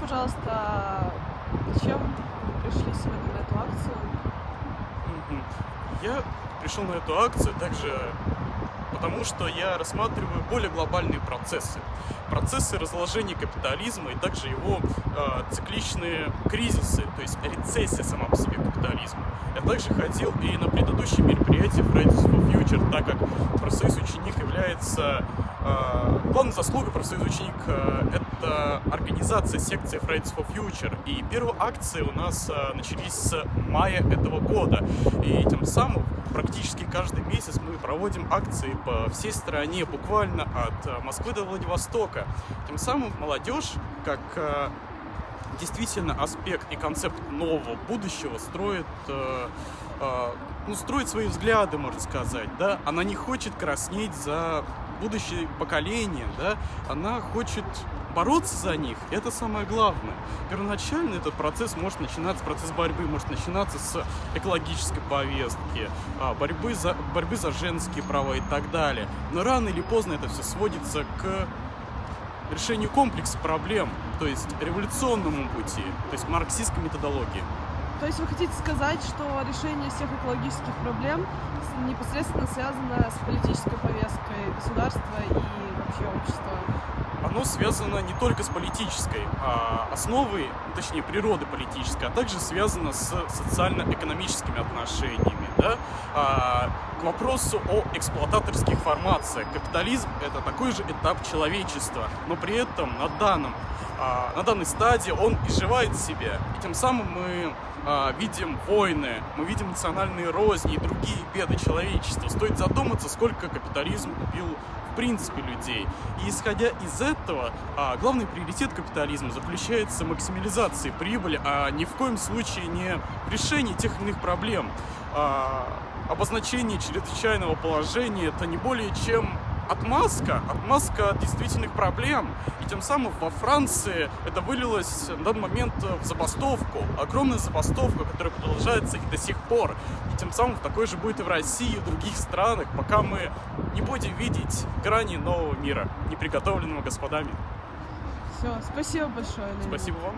пожалуйста, зачем пришли сегодня на эту акцию? Я пришел на эту акцию также потому, что я рассматриваю более глобальные процессы. Процессы разложения капитализма и также его э, цикличные кризисы, то есть рецессия сама по себе капитализма. Я также ходил и на предыдущие мероприятия Fridays for Future, так как профсоюз ученик является э, главной заслугой профсоюза ученик э, это организация секции Fridays for Future. И первые акции у нас э, начались с мая этого года. И тем самым практически каждый месяц мы проводим акции по всей стране, буквально от э, Москвы до Владивостока. Тем самым молодежь, как э, действительно аспект и концепт нового будущего строит, э, э, ну, строит свои взгляды, можно сказать, да, она не хочет краснеть за будущее поколение, да, она хочет бороться за них, это самое главное. Первоначально этот процесс может начинаться, процесс борьбы может начинаться с экологической повестки, а, борьбы за, борьбы за женские права и так далее. Но рано или поздно это все сводится к решению комплекса проблем, то есть революционному пути, то есть марксистской методологии. То есть вы хотите сказать, что решение всех экологических проблем непосредственно связано с политической повесткой государства и вообще общества? Оно связано не только с политической а, основой, точнее природы политической, а также связано с социально-экономическими отношениями. Да? А, к вопросу о эксплуататорских формациях. Капитализм – это такой же этап человечества, но при этом на, данном, а, на данной стадии он изживает себя. И тем самым мы а, видим войны, мы видим национальные розни и другие беды человечества. Стоит задуматься, сколько капитализм убил в принципе людей. И исходя из этого, а, главный приоритет капитализма заключается в максимализации прибыли, а ни в коем случае не решении тех или иных проблем. А, обозначение чрезвычайного положения это не более чем отмазка, отмазка от действительных проблем. И тем самым во Франции это вылилось на данный момент в забастовку. Огромная забастовка, которая продолжается и до сих пор. И тем самым такой же будет и в России, и в других странах, пока мы не будем видеть грани нового мира, не приготовленного господами. Все, спасибо большое. Леонид. Спасибо вам.